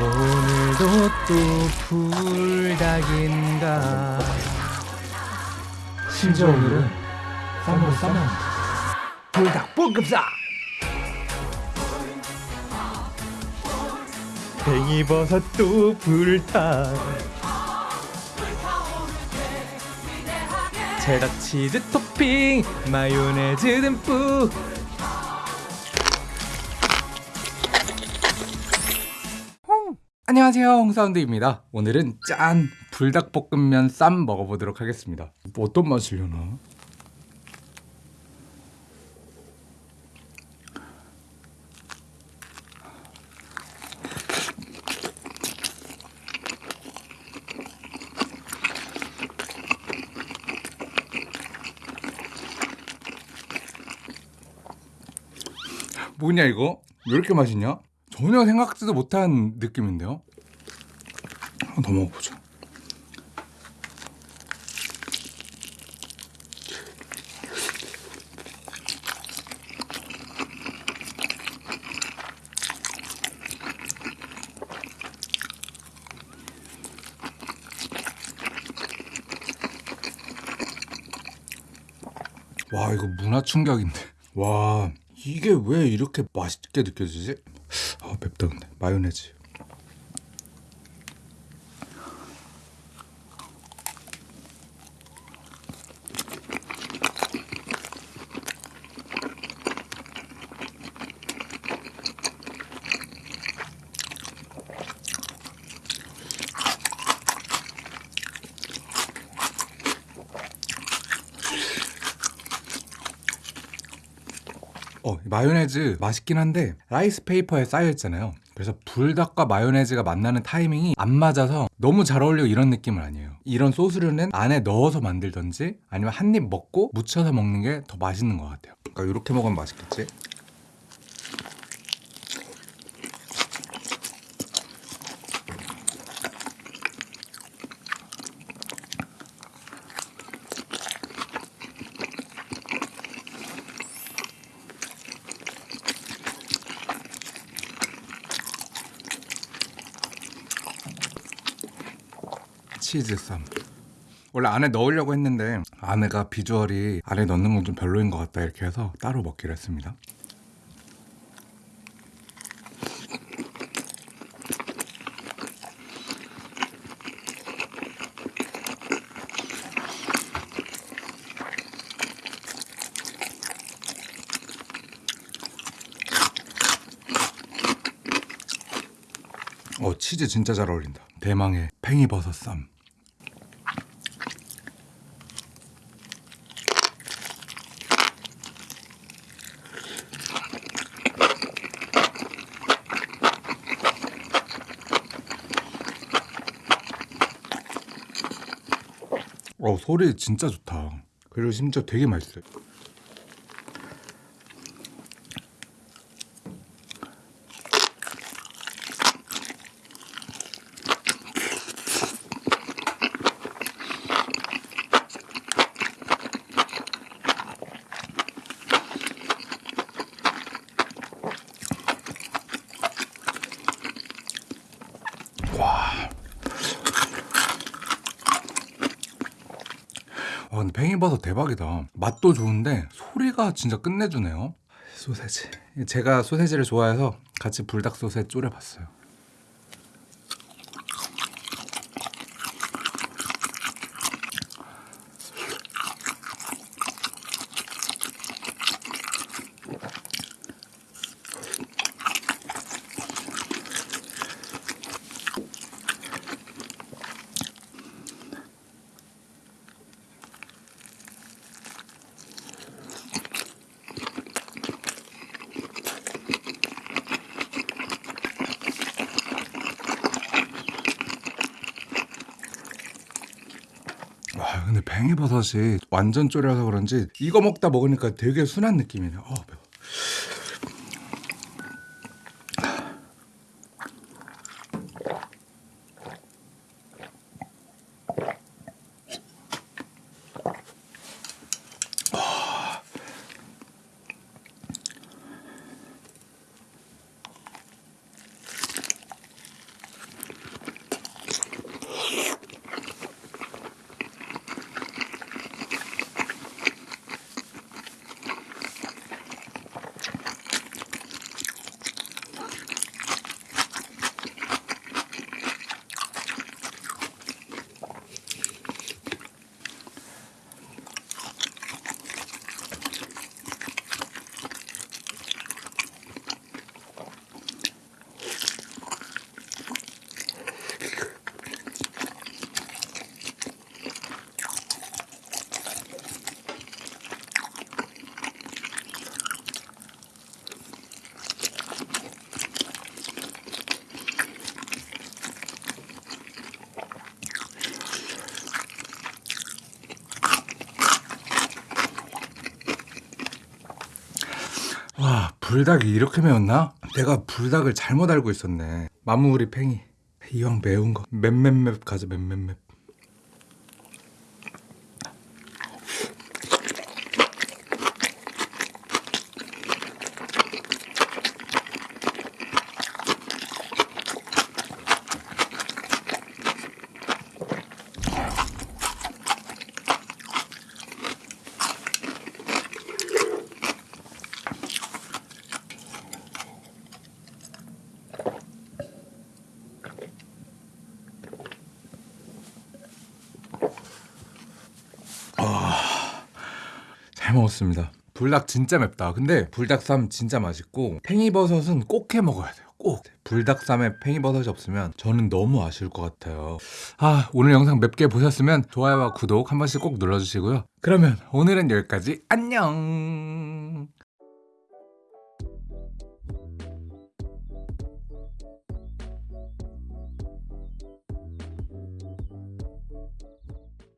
오늘도 또 불닭인가? 심지어 오늘은 쌈으로 싸먹는 불닭 볶음사! 팽이버섯도 불닭. 체다 치즈 토핑 마요네즈 듬뿍 안녕하세요 홍사운드입니다 오늘은 짠 불닭볶음면 쌈 먹어보도록 하겠습니다 뭐 어떤 맛이려나 뭐냐 이거? 왜 이렇게 맛있냐? 전혀 생각지도 못한 느낌인데요? 한번 더 먹어보자 와 이거 문화 충격인데 와 이게 왜 이렇게 맛있게 느껴지지? 마요네즈 어, 마요네즈 맛있긴 한데 라이스 페이퍼에 싸여 있잖아요. 그래서 불닭과 마요네즈가 만나는 타이밍이 안 맞아서 너무 잘 어울리고 이런 느낌은 아니에요. 이런 소스류는 안에 넣어서 만들던지 아니면 한 입 먹고 묻혀서 먹는 게 더 맛있는 것 같아요. 그러니까 이렇게 먹으면 맛있겠지? 치즈 쌈. 원래 안에 넣으려고 했는데 아내가 비주얼이 안에 넣는 건 좀 별로인 것 같다 이렇게 해서 따로 먹기로 했습니다. 어 치즈 진짜 잘 어울린다. 대망의 팽이버섯 쌈. 어 소리 진짜 좋다. 그리고 심지어 되게 맛있어요. 와 근데 팽이버섯 대박이다. 맛도 좋은데 소리가 진짜 끝내주네요. 소세지. 제가 소세지를 좋아해서 같이 불닭 소세 졸여봤어요 팽이버섯이 완전 졸여서 그런지 이거 먹다 먹으니까 되게 순한 느낌이네 어 매워 불닭이 이렇게 매웠나? 내가 불닭을 잘못 알고 있었네. 마무리 팽이. 이왕 매운 거 맵맵맵 가자 맵맵맵. 잘 먹었습니다. 불닭 진짜 맵다. 근데 불닭쌈 진짜 맛있고 팽이버섯은 꼭 해 먹어야 돼요. 꼭. 불닭쌈에 팽이버섯이 없으면 저는 너무 아쉬울 것 같아요. 아 오늘 영상 맵게 보셨으면 좋아요와 구독 한 번씩 꼭 눌러주시고요. 그러면 오늘은 여기까지 안녕.